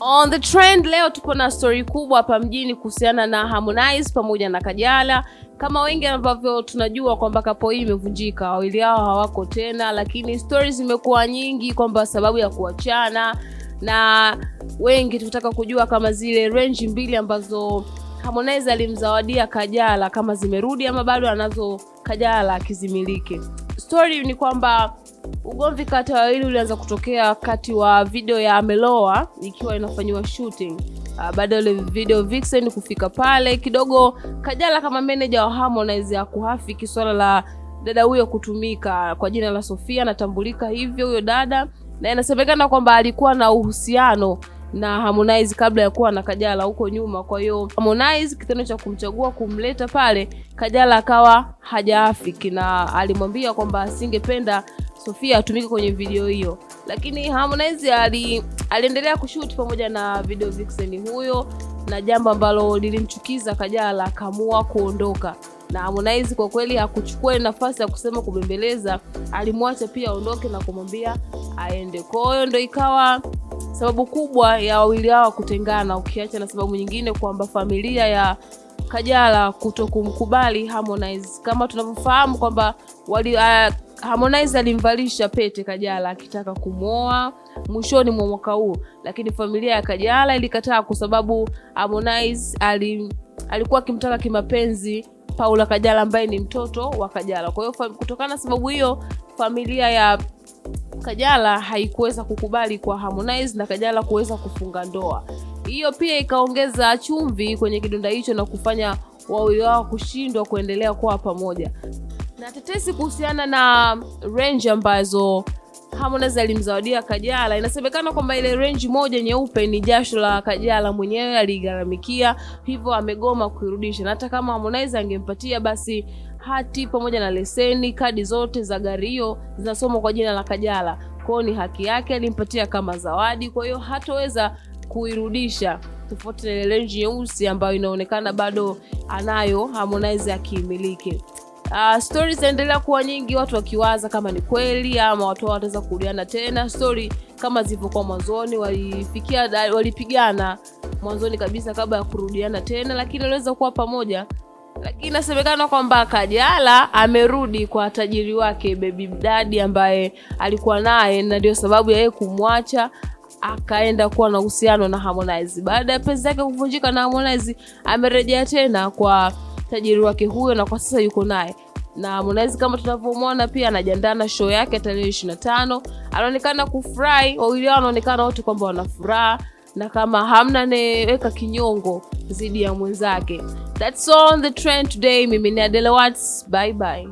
On the trend leo tupo na story kubwa hapa mjini kuhusiana na Harmonize pamoja na Kajala. Kama wengi ambavyo tunajua kwamba kapo hii imevunjika, wawili hao hawako tena, lakini stories zimekuwa nyingi kwamba sababu ya kuachana, na wengi tunataka kujua kama zile range mbili ambazo Harmonize alimzawadia Kajala kama zimerudi ama bado anazo Kajala akizimiliki. Story ni kwamba ugomvi kati ya wawili ulianza kutokea wakati wa video ya Ameloa ikiwa inafanyiwa shooting. Uh, baada ya video Vixen kufika pale kidogo, Kajala kama manager wa Harmonize ya kuhafiki swala la dada huyo kutumika kwa jina la Sofia, anatambulika hivyo huyo dada, na inasemekana kwamba alikuwa na uhusiano na Harmonize kabla ya kuwa na Kajala huko nyuma. Kwa hiyo Harmonize kitendo cha kumchagua kumleta pale, Kajala akawa hajaafiki na alimwambia kwamba asingependa Sofia atumike kwenye video hiyo, lakini Harmonize ali, aliendelea kushoot pamoja na video vixen huyo, na jambo ambalo lilimchukiza Kajala akaamua kuondoka na Harmonize kwa kweli hakuchukua nafasi ya kusema kubembeleza, alimwacha pia aondoke na kumwambia aende. Kwa hiyo ndo ikawa sababu kubwa ya wawili hao kutengana, ukiacha na sababu nyingine kwamba familia ya Kajala kuto kumkubali Harmonize. Kama tunavyofahamu kwamba wali uh, Harmonize alimvalisha pete Kajala akitaka kumwoa mwishoni mwa mwaka huu, lakini familia ya Kajala ilikataa kwa sababu Harmonize ali, alikuwa akimtaka kimapenzi Paula Kajala ambaye ni mtoto wa Kajala. Kwa hiyo kutokana na sababu hiyo familia ya Kajala haikuweza kukubali kwa Harmonize na Kajala kuweza kufunga ndoa. Hiyo pia ikaongeza chumvi kwenye kidonda hicho na kufanya wawili wao kushindwa kuendelea kuwa pamoja. Na tetesi kuhusiana na range ambazo Harmonize alimzawadia Kajala, inasemekana kwamba ile range moja nyeupe ni jasho la Kajala mwenyewe aligharamikia, hivyo amegoma kuirudisha, na hata kama Harmonize angempatia basi hati pamoja na leseni, kadi zote za gari hiyo zinasomwa kwa jina la Kajala, kwao ni haki yake, alimpatia kama zawadi, kwa hiyo hatoweza kuirudisha, tofauti na ile range nyeusi ambayo inaonekana bado anayo Harmonize akiimiliki. Uh, stori zinaendelea kuwa nyingi, watu wakiwaza kama ni kweli ama watu wataweza kurudiana tena. Stori kama zilivyokuwa mwanzoni, walifikia walipigana mwanzoni kabisa kabla ya kurudiana tena, lakini waliweza kuwa pamoja. Lakini inasemekana kwamba Kajala amerudi kwa tajiri wake Baby Daddy ambaye alikuwa naye, na ndio sababu ya yeye kumwacha akaenda kuwa na uhusiano na Harmonize. Baada ya penzi yake kuvunjika na Harmonize, amerejea tena kwa tajiri wake huyo na kwa sasa yuko naye na Harmonize kama tunavyomwona pia anajiandaa na show yake tarehe ishirini na tano. Anaonekana kufurahi, wawili wao wanaonekana wote kwamba wanafuraha na kama hamna anayeweka kinyongo dhidi ya mwenzake. That's all the trend today. Mimi ni Adele Watts, bye bye.